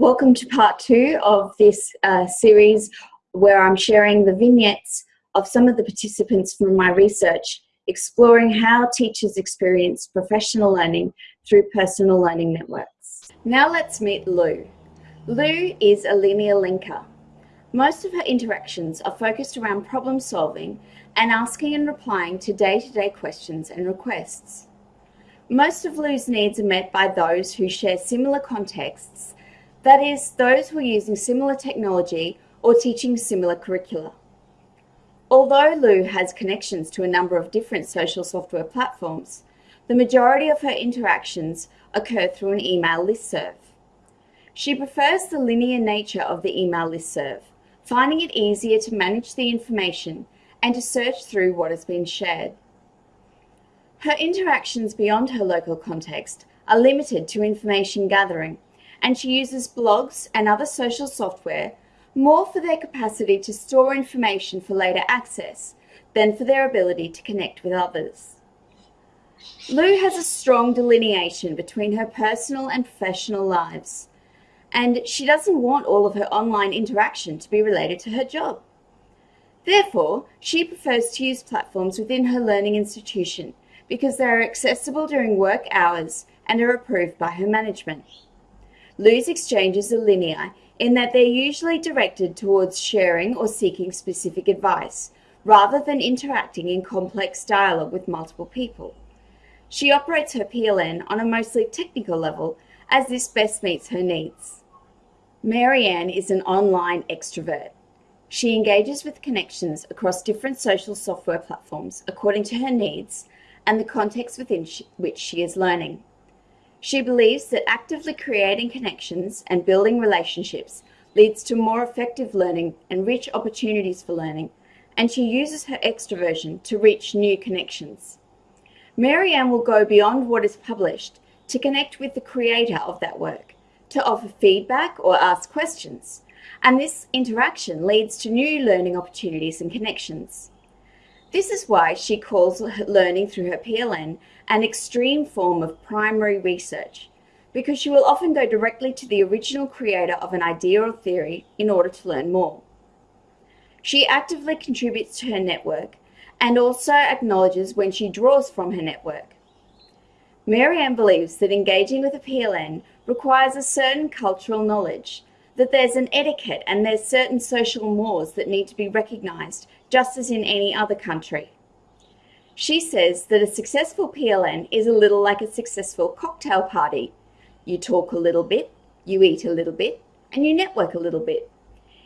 Welcome to part two of this uh, series where I'm sharing the vignettes of some of the participants from my research exploring how teachers experience professional learning through personal learning networks. Now let's meet Lou. Lou is a linear linker. Most of her interactions are focused around problem solving and asking and replying to day-to-day -day questions and requests. Most of Lou's needs are met by those who share similar contexts, that is, those who are using similar technology or teaching similar curricula. Although Lou has connections to a number of different social software platforms, the majority of her interactions occur through an email listserv. She prefers the linear nature of the email listserv, finding it easier to manage the information and to search through what has been shared. Her interactions beyond her local context are limited to information gathering, and she uses blogs and other social software more for their capacity to store information for later access than for their ability to connect with others. Lou has a strong delineation between her personal and professional lives, and she doesn't want all of her online interaction to be related to her job. Therefore, she prefers to use platforms within her learning institution because they are accessible during work hours and are approved by her management. Lou's exchanges are linear in that they're usually directed towards sharing or seeking specific advice, rather than interacting in complex dialogue with multiple people. She operates her PLN on a mostly technical level as this best meets her needs. Marianne is an online extrovert. She engages with connections across different social software platforms according to her needs and the context within which she is learning. She believes that actively creating connections and building relationships leads to more effective learning and rich opportunities for learning, and she uses her extroversion to reach new connections. Marianne will go beyond what is published to connect with the creator of that work, to offer feedback or ask questions, and this interaction leads to new learning opportunities and connections. This is why she calls learning through her PLN an extreme form of primary research, because she will often go directly to the original creator of an idea or theory in order to learn more. She actively contributes to her network and also acknowledges when she draws from her network. Marianne believes that engaging with a PLN requires a certain cultural knowledge, that there's an etiquette and there's certain social mores that need to be recognised just as in any other country. She says that a successful PLN is a little like a successful cocktail party. You talk a little bit, you eat a little bit, and you network a little bit.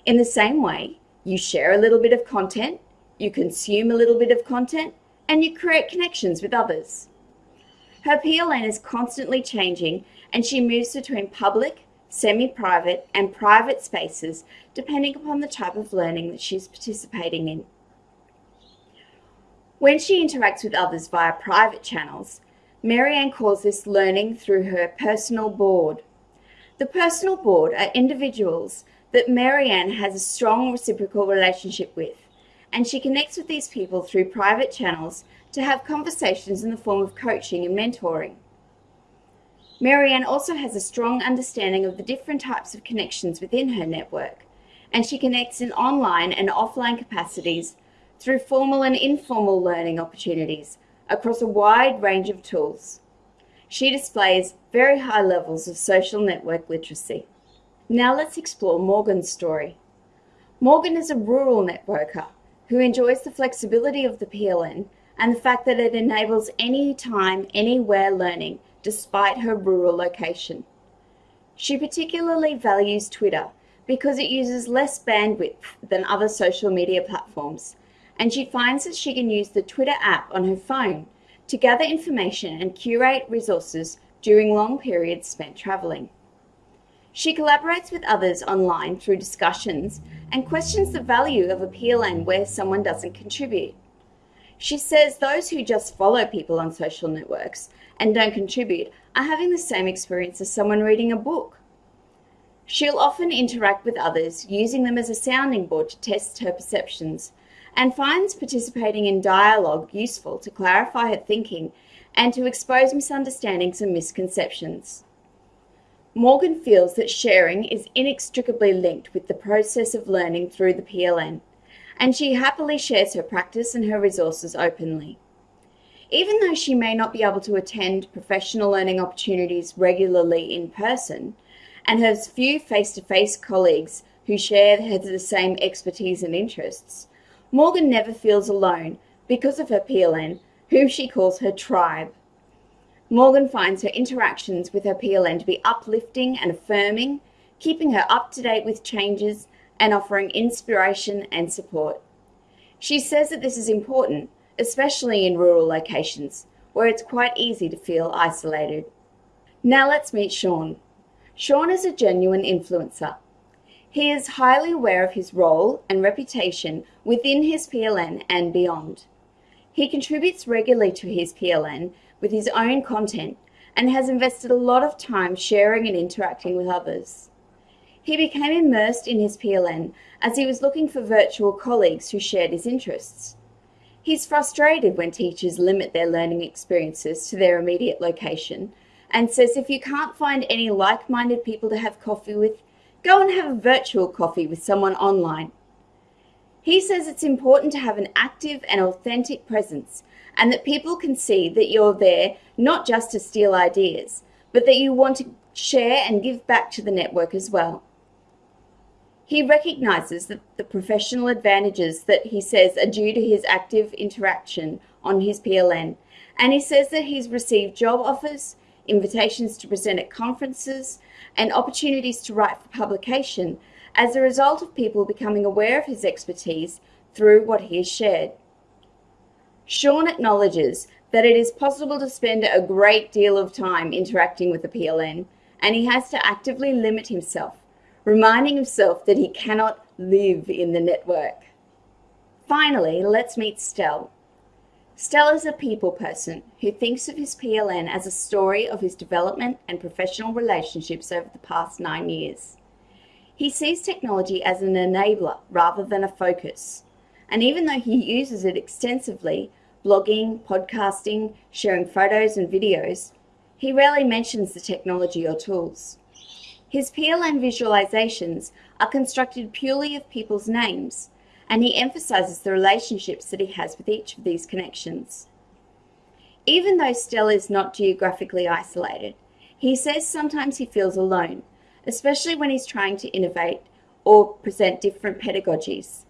In the same way, you share a little bit of content, you consume a little bit of content, and you create connections with others. Her PLN is constantly changing and she moves between public, semi-private and private spaces depending upon the type of learning that she's participating in. When she interacts with others via private channels, Marianne calls this learning through her personal board. The personal board are individuals that Marianne has a strong reciprocal relationship with, and she connects with these people through private channels to have conversations in the form of coaching and mentoring. Marianne also has a strong understanding of the different types of connections within her network, and she connects in online and offline capacities through formal and informal learning opportunities across a wide range of tools. She displays very high levels of social network literacy. Now let's explore Morgan's story. Morgan is a rural networker who enjoys the flexibility of the PLN and the fact that it enables anytime, anywhere learning despite her rural location. She particularly values Twitter because it uses less bandwidth than other social media platforms, and she finds that she can use the Twitter app on her phone to gather information and curate resources during long periods spent travelling. She collaborates with others online through discussions and questions the value of a PLN where someone doesn't contribute. She says those who just follow people on social networks and don't contribute are having the same experience as someone reading a book. She'll often interact with others, using them as a sounding board to test her perceptions, and finds participating in dialogue useful to clarify her thinking and to expose misunderstandings and misconceptions. Morgan feels that sharing is inextricably linked with the process of learning through the PLN, and she happily shares her practice and her resources openly. Even though she may not be able to attend professional learning opportunities regularly in person and has few face-to-face -face colleagues who share the same expertise and interests, Morgan never feels alone because of her PLN, whom she calls her tribe. Morgan finds her interactions with her PLN to be uplifting and affirming, keeping her up to date with changes and offering inspiration and support. She says that this is important, especially in rural locations, where it's quite easy to feel isolated. Now let's meet Sean. Sean is a genuine influencer. He is highly aware of his role and reputation within his PLN and beyond. He contributes regularly to his PLN with his own content and has invested a lot of time sharing and interacting with others. He became immersed in his PLN as he was looking for virtual colleagues who shared his interests. He's frustrated when teachers limit their learning experiences to their immediate location and says if you can't find any like-minded people to have coffee with, go and have a virtual coffee with someone online. He says it's important to have an active and authentic presence and that people can see that you're there not just to steal ideas, but that you want to share and give back to the network as well. He recognises that the professional advantages that he says are due to his active interaction on his PLN, and he says that he's received job offers, invitations to present at conferences, and opportunities to write for publication as a result of people becoming aware of his expertise through what he has shared. Sean acknowledges that it is possible to spend a great deal of time interacting with the PLN, and he has to actively limit himself, reminding himself that he cannot live in the network. Finally, let's meet Stel. Stel is a people person who thinks of his PLN as a story of his development and professional relationships over the past nine years. He sees technology as an enabler rather than a focus. And even though he uses it extensively, blogging, podcasting, sharing photos and videos, he rarely mentions the technology or tools. His PLN visualizations are constructed purely of people's names, and he emphasizes the relationships that he has with each of these connections. Even though Stel is not geographically isolated, he says sometimes he feels alone, especially when he's trying to innovate or present different pedagogies.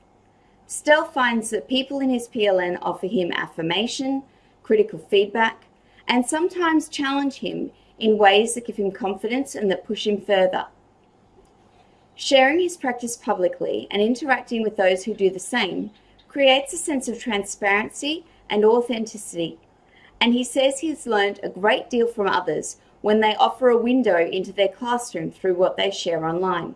Stel finds that people in his PLN offer him affirmation, critical feedback, and sometimes challenge him in ways that give him confidence and that push him further. Sharing his practice publicly and interacting with those who do the same creates a sense of transparency and authenticity, and he says he's learned a great deal from others when they offer a window into their classroom through what they share online.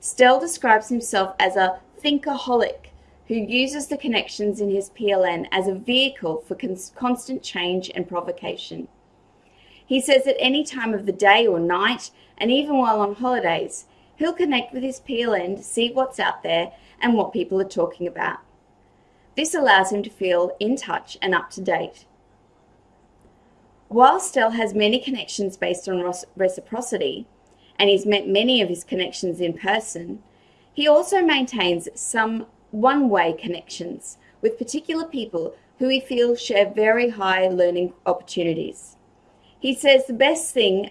Stel describes himself as a thinkaholic who uses the connections in his PLN as a vehicle for constant change and provocation. He says at any time of the day or night, and even while on holidays, he'll connect with his PLN to see what's out there and what people are talking about. This allows him to feel in touch and up to date. While Stel has many connections based on reciprocity, and he's met many of his connections in person, he also maintains some one-way connections with particular people who he feels share very high learning opportunities. He says the best thing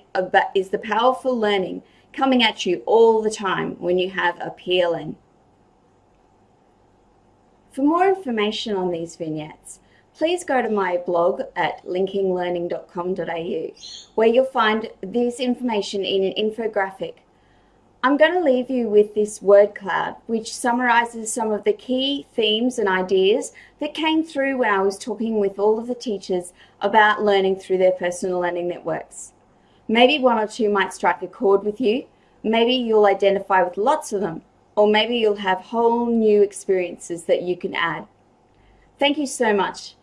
is the powerful learning coming at you all the time when you have a PLN. For more information on these vignettes, please go to my blog at linkinglearning.com.au where you'll find this information in an infographic I'm going to leave you with this word cloud, which summarizes some of the key themes and ideas that came through when I was talking with all of the teachers about learning through their personal learning networks. Maybe one or two might strike a chord with you. Maybe you'll identify with lots of them, or maybe you'll have whole new experiences that you can add. Thank you so much.